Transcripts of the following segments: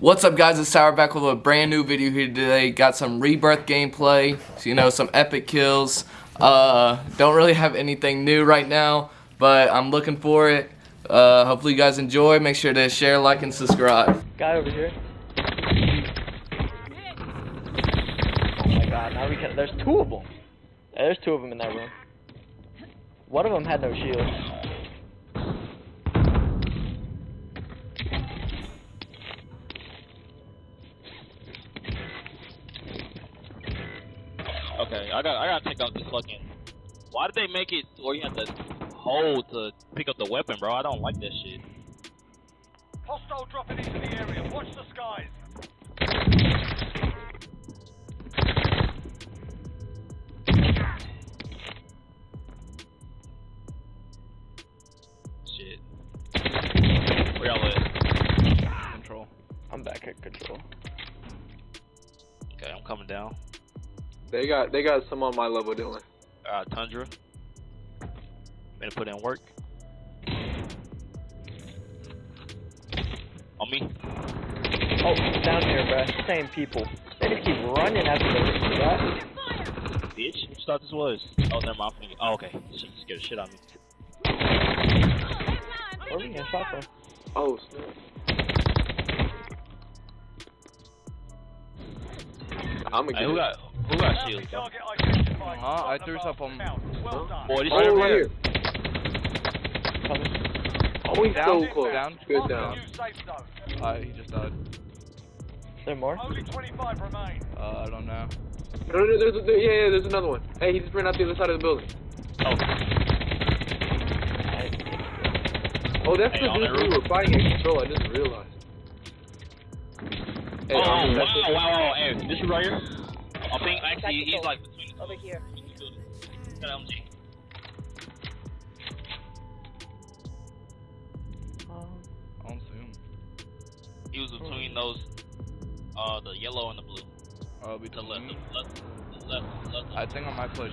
What's up guys, it's Sour back with a brand new video here today. Got some Rebirth gameplay, so, you know, some epic kills. Uh, don't really have anything new right now, but I'm looking for it. Uh, hopefully you guys enjoy. Make sure to share, like, and subscribe. Guy over here. Oh my god, now we can- there's two of them. There's two of them in that room. One of them had no shield. Okay, I got I gotta check out this fucking. Why did they make it where you have to hold to pick up the weapon, bro? I don't like that shit. Hostile dropping into the area. Watch the skies. Shit. Where y'all at? Control. I'm back at control. Okay, I'm coming down. They got they got some on my level doing. Uh, Tundra. Gonna put in work. On me. Oh, down here, bruh. Same people. They just keep running after the guy. Bitch, which thought this was? Oh, never mind. I'm Oh, okay. Shit scared the shit on me. Where are we getting shot from? Oh snap. I'm gonna Hey, get who got who got shields? bro? Target identified. Huh? I threw the stuff on- mark. Well done. Boy, this Oh, shit right here. Coming. Oh, he's so close. down. Good Mark down. the new safe zone. Uh, he just died. Is there more? Only 25 remain. Uh, I don't know. No, no, there's, there, yeah, yeah, there's another one. Hey, he just ran out the other side of the building. Oh, Oh, that's Hey, the on dude that we roof. were fighting at control. I didn't realize. Hey, oh, wow, wow, wow, wow. Hey, this is right here. I think actually he's like between the Over here. Got LMG. Um, I don't see him. He was between those, uh, the yellow and the blue. Uh, The between. left, the left, the left, the left. I think I might push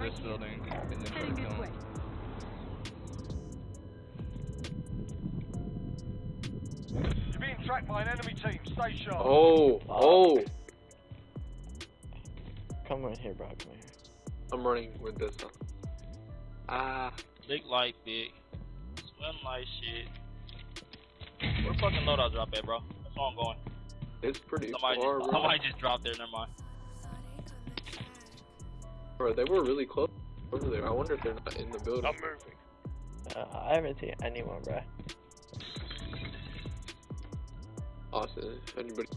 this building and then try to kill him. You're being tracked by an enemy team. Stay sharp. Oh, oh. Come right here, bro. Come here. I'm running with this. Huh? Ah, Big light, big. Swim like shit. Where the fucking loadout drop at, bro? That's where I'm going. it's pretty Somebody far, just, bro. somebody just dropped there. Never mind. Bro, they were really close over there. I wonder if they're not in the building. I'm Uh, I haven't seen anyone, bro. Austin, if anybody.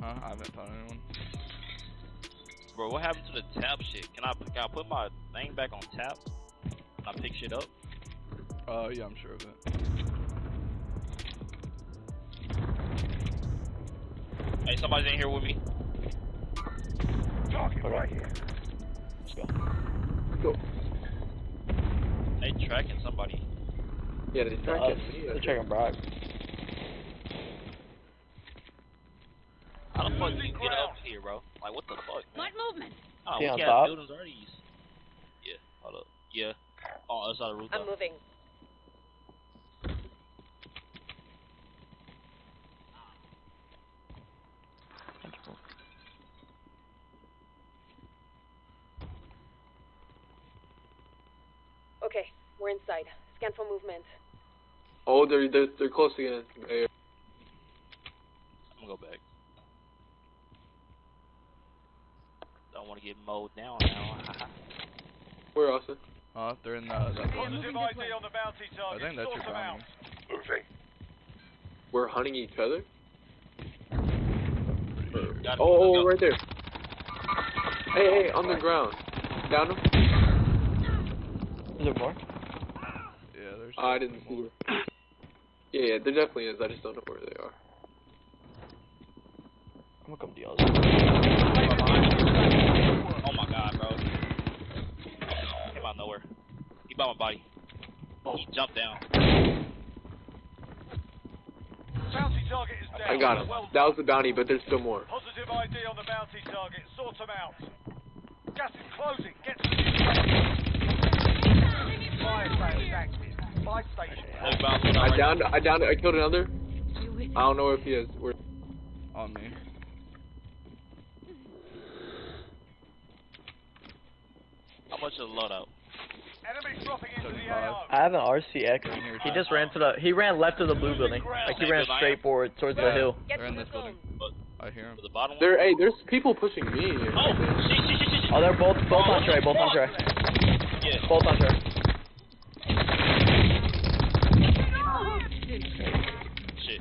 Huh? I haven't found anyone. Bro, what happened to the tap shit? Can I can I put my thing back on tap? Can I pick shit up? Uh, yeah, I'm sure of it. Hey, somebody's in here with me. Target Okay. right here. Let's go. Go. They tracking somebody. Yeah, they Uh, tracking me. they're checking Brock. How the fuck do you get up here, bro? Like, what the fuck? Man? Light movement. Oh, See we on got top? buildings already. Yeah, hold up. Yeah, oh, on the other side of the roof. I'm moving. Okay, we're inside. Scan for movement. Oh, they're they're, they're close again. They- I'm gonna go back. Don't want to get mowed down now. Where, Austin? Uh, they're in the, that building. Positive ID on the bounty I think that's Sort your them out. bounty. We're hunting each other. Got. Oh, oh, right there. Hey, hey, on the ground. Down him. Is there more? Yeah, there's. Oh, I didn't see it. Yeah, yeah, there definitely is. I just don't know where they are. I'm gonna come to y'all. Oh my god, bro. Came out of nowhere. He by my body. He jumped down. Bounty target is down. I got him. Well That was the bounty, but there's still more. Positive ID on the bounty target. Sort them out. Gas is closing. Get to the Fire sales active. Five station. Hey, I right downed. I downed. I killed another. I don't know if he has. Where? On me. How much is the loadout? I have an RCX. He just ran to the. He ran left of the blue building. Like he ran straight forward towards the hill. They're in this building. I hear him. To the bottom one? There, hey, there's people pushing me. Oh, shit, shit, shit, shit. Oh, they're both both on Trey. Both on Trey. Yeah. Both on Trey. Shit.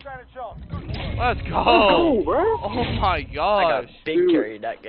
Stand a chance. Let's go. Oh, bro. Oh my God. I got big Dude. carried that game.